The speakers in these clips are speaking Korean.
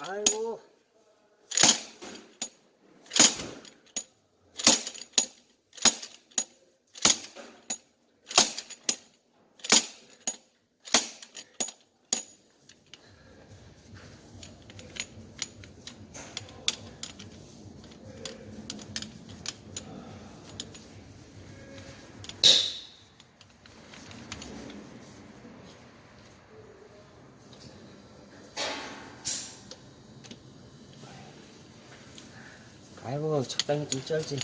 아이고. 아이고 적당히 좀 쩔지.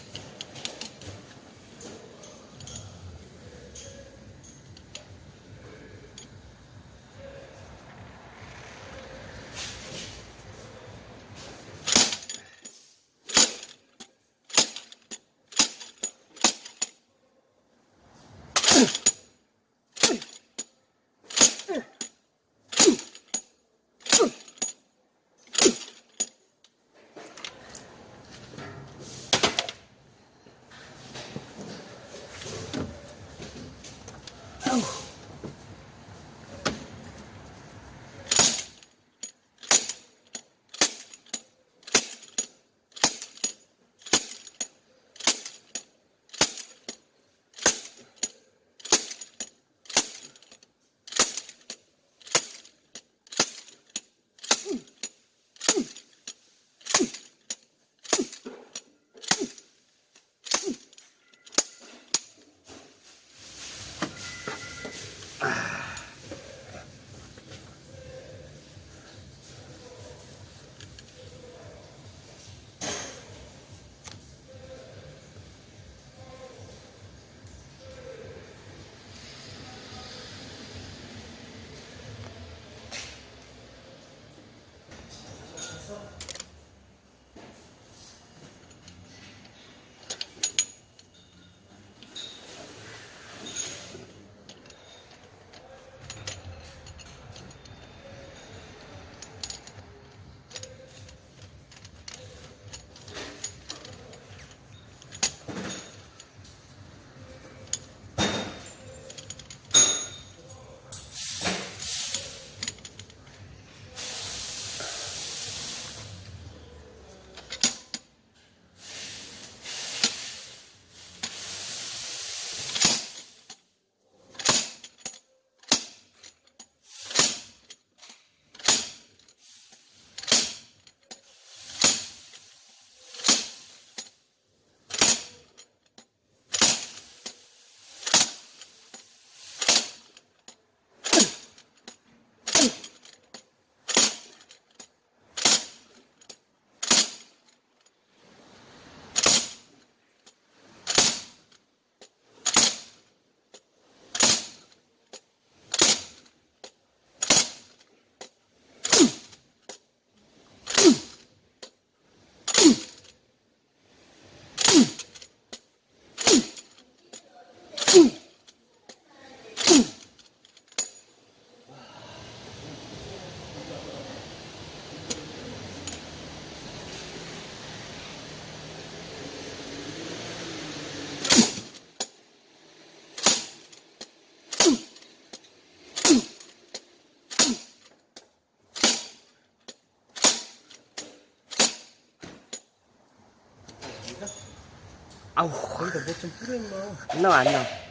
아우 거기다 뭐좀 뿌려 임마 안 나와 안 나와.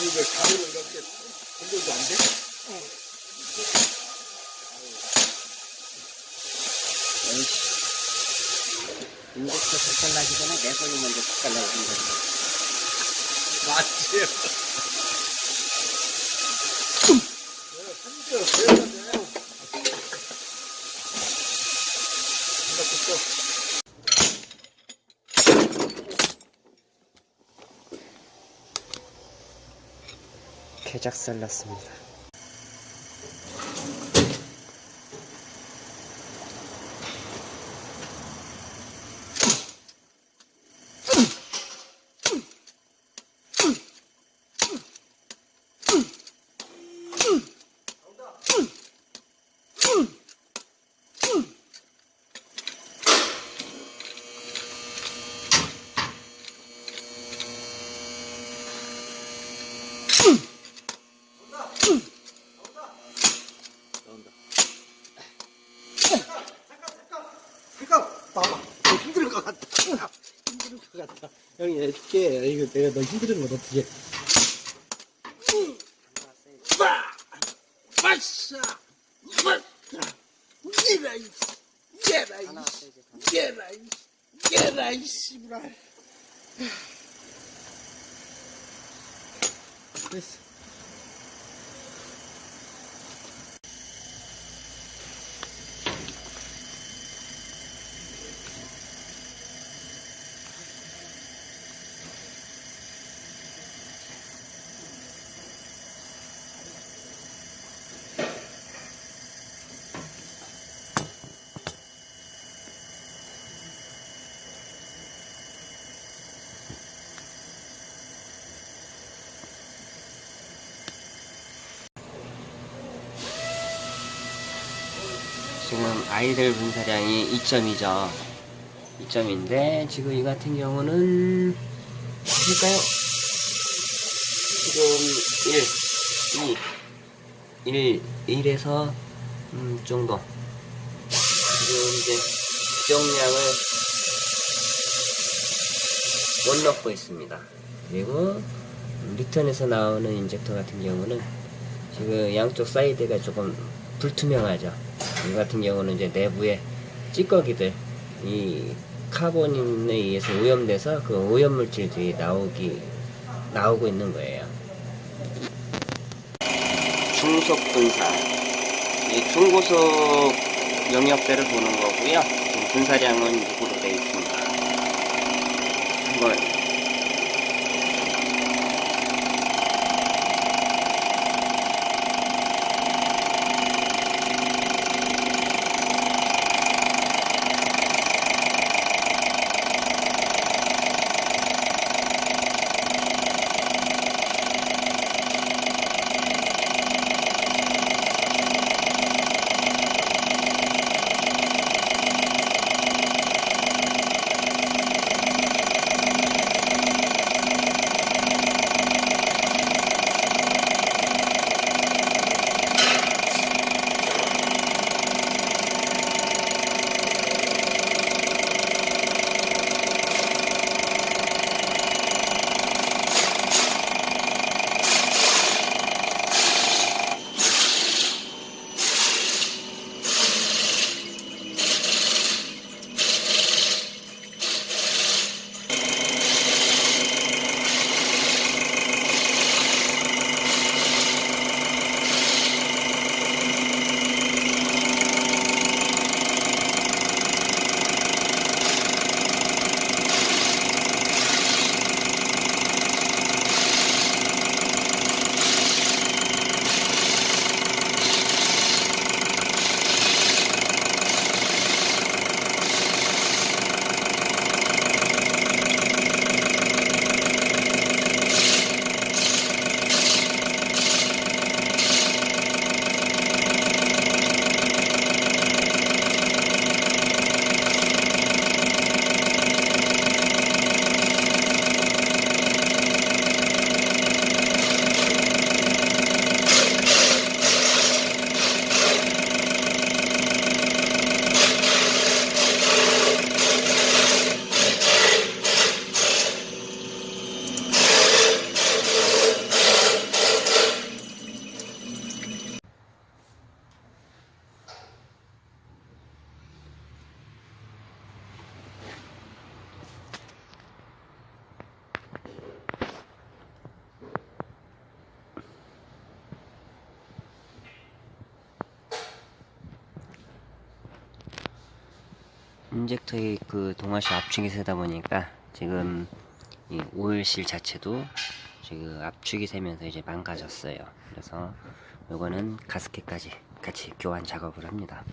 왜 가루를 이렇게 건져도 안 돼? 인젝터 색깔 나기 전에 내 손이 먼저 색깔 나고 있는 맞지? 내가 삼겹 배워야 돼. 이렇게 또 개작살 났습니다. 나온다. 잠깐 봐봐. 너 힘들 것 같다. 힘들 것 같다. 해줄게. 이거 내가 너 힘든 건 어떻게? 빠! 빠샤! 빠샤! 얘라 이 얘라 이 하나 세지. 얘라 이 얘라 이 씨부랄. 됐어. 지금 아이들 분사량이 2점이죠. 2점인데 지금 이 같은 경우는 볼까요? 지금 1, 2, 1, 1에서 음, 정도. 지금 이제 수정량을 못 넣고 있습니다. 그리고 리턴에서 나오는 인젝터 같은 경우는 지금 양쪽 사이드가 조금 불투명하죠. 이 같은 경우는 이제 내부에 찌꺼기들, 이 카본에 의해서 오염돼서 그 오염 물질들이 나오기, 나오고 있는 거예요. 중속 분사. 이 중고속 영역대를 보는 거고요. 분사량은 6으로 되어 있습니다. 한번 인젝터의 그 동와셔 압축이 세다 보니까 지금 이 오일실 자체도 지금 압축이 세면서 이제 망가졌어요. 그래서 요거는 가스켓까지 같이 교환 작업을 합니다.